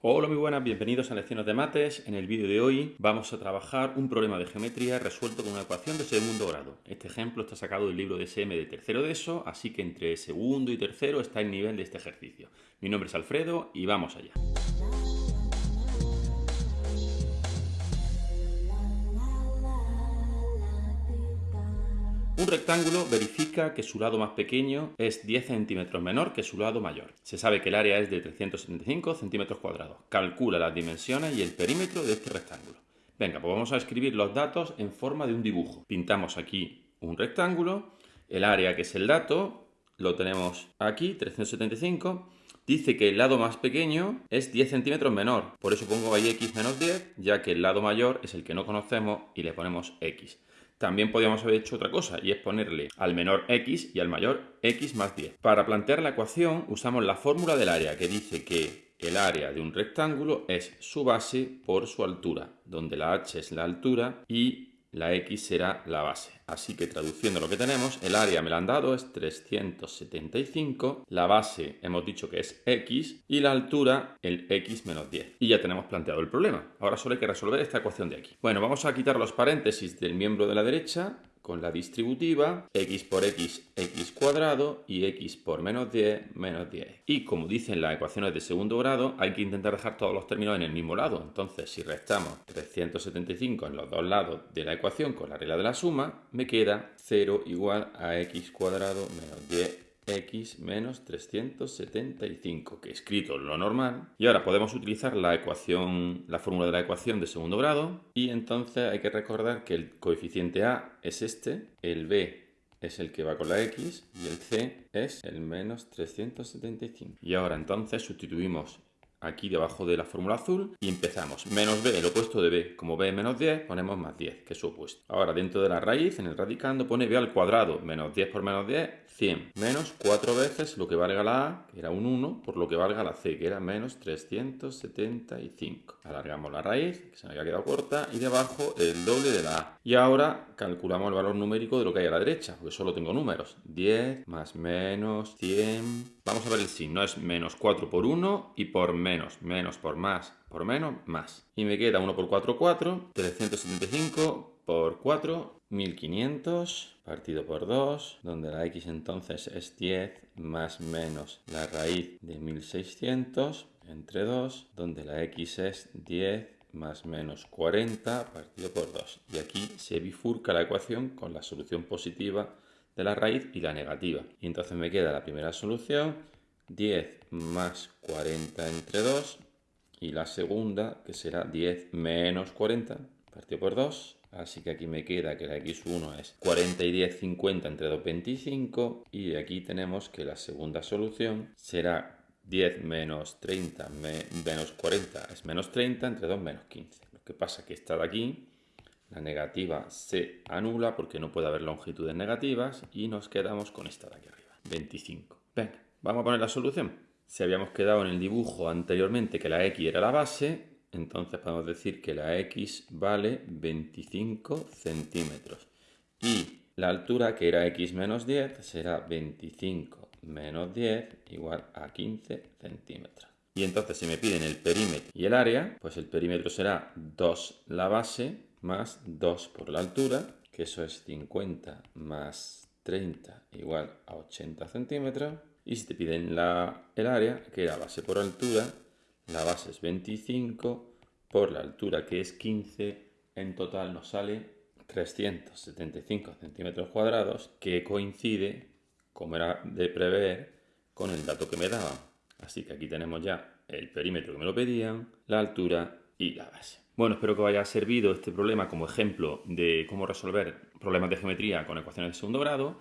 Hola muy buenas, bienvenidos a Lecciones de Mates. En el vídeo de hoy vamos a trabajar un problema de geometría resuelto con una ecuación de segundo grado. Este ejemplo está sacado del libro de SM de tercero de eso, así que entre segundo y tercero está el nivel de este ejercicio. Mi nombre es Alfredo y vamos allá. Un rectángulo verifica que su lado más pequeño es 10 centímetros menor que su lado mayor. Se sabe que el área es de 375 centímetros cuadrados. Calcula las dimensiones y el perímetro de este rectángulo. Venga, pues vamos a escribir los datos en forma de un dibujo. Pintamos aquí un rectángulo, el área que es el dato, lo tenemos aquí, 375, dice que el lado más pequeño es 10 centímetros menor. Por eso pongo ahí x menos 10, ya que el lado mayor es el que no conocemos y le ponemos x. También podríamos haber hecho otra cosa y es ponerle al menor x y al mayor x más 10. Para plantear la ecuación usamos la fórmula del área que dice que el área de un rectángulo es su base por su altura, donde la h es la altura y la x será la base. Así que traduciendo lo que tenemos, el área me la han dado es 375, la base hemos dicho que es x y la altura el x menos 10. Y ya tenemos planteado el problema. Ahora solo hay que resolver esta ecuación de aquí. Bueno, vamos a quitar los paréntesis del miembro de la derecha con la distributiva x por x, x cuadrado y x por menos 10, menos 10. Y como dicen las ecuaciones de segundo grado, hay que intentar dejar todos los términos en el mismo lado. Entonces, si restamos 375 en los dos lados de la ecuación con la regla de la suma, me queda 0 igual a x cuadrado menos 10 x menos 375, que he escrito lo normal. Y ahora podemos utilizar la ecuación, la fórmula de la ecuación de segundo grado. Y entonces hay que recordar que el coeficiente a es este, el b es el que va con la x y el c es el menos 375. Y ahora entonces sustituimos aquí debajo de la fórmula azul y empezamos. Menos b, el opuesto de b. Como b es menos 10, ponemos más 10, que es su opuesto. Ahora, dentro de la raíz, en el radicando, pone b al cuadrado. Menos 10 por menos 10, 100. Menos 4 veces lo que valga la a, que era un 1, por lo que valga la c, que era menos 375. Alargamos la raíz, que se me había quedado corta, y debajo el doble de la a. Y ahora calculamos el valor numérico de lo que hay a la derecha, porque solo tengo números. 10 más menos 100 Vamos a ver el signo, es menos 4 por 1 y por menos, menos por más, por menos, más. Y me queda 1 por 4, 4, 375 por 4, 1500, partido por 2, donde la x entonces es 10 más menos la raíz de 1600 entre 2, donde la x es 10 más menos 40 partido por 2. Y aquí se bifurca la ecuación con la solución positiva de la raíz y la negativa. Y entonces me queda la primera solución, 10 más 40 entre 2, y la segunda, que será 10 menos 40, partido por 2. Así que aquí me queda que la x1 es 40 y 10, 50 entre 2, 25. Y aquí tenemos que la segunda solución será 10 menos 30 menos 40 es menos 30 entre 2 menos 15. Lo que pasa que esta de aquí la negativa se anula porque no puede haber longitudes negativas y nos quedamos con esta de aquí arriba, 25. Venga, vamos a poner la solución. Si habíamos quedado en el dibujo anteriormente que la x era la base, entonces podemos decir que la x vale 25 centímetros. Y la altura, que era x menos 10, será 25 menos 10 igual a 15 centímetros. Y entonces si me piden el perímetro y el área, pues el perímetro será 2 la base más 2 por la altura, que eso es 50 más 30 igual a 80 centímetros. Y si te piden la, el área, que era base por altura, la base es 25 por la altura que es 15, en total nos sale 375 centímetros cuadrados, que coincide, como era de prever, con el dato que me daban. Así que aquí tenemos ya el perímetro que me lo pedían, la altura y la base. Bueno, espero que os haya servido este problema como ejemplo de cómo resolver problemas de geometría con ecuaciones de segundo grado.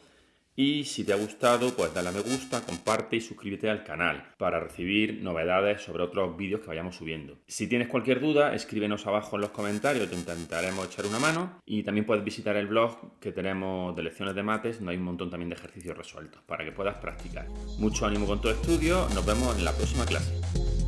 Y si te ha gustado, pues dale a me gusta, comparte y suscríbete al canal para recibir novedades sobre otros vídeos que vayamos subiendo. Si tienes cualquier duda, escríbenos abajo en los comentarios, te intentaremos echar una mano. Y también puedes visitar el blog que tenemos de lecciones de mates, donde hay un montón también de ejercicios resueltos para que puedas practicar. Mucho ánimo con tu estudio, nos vemos en la próxima clase.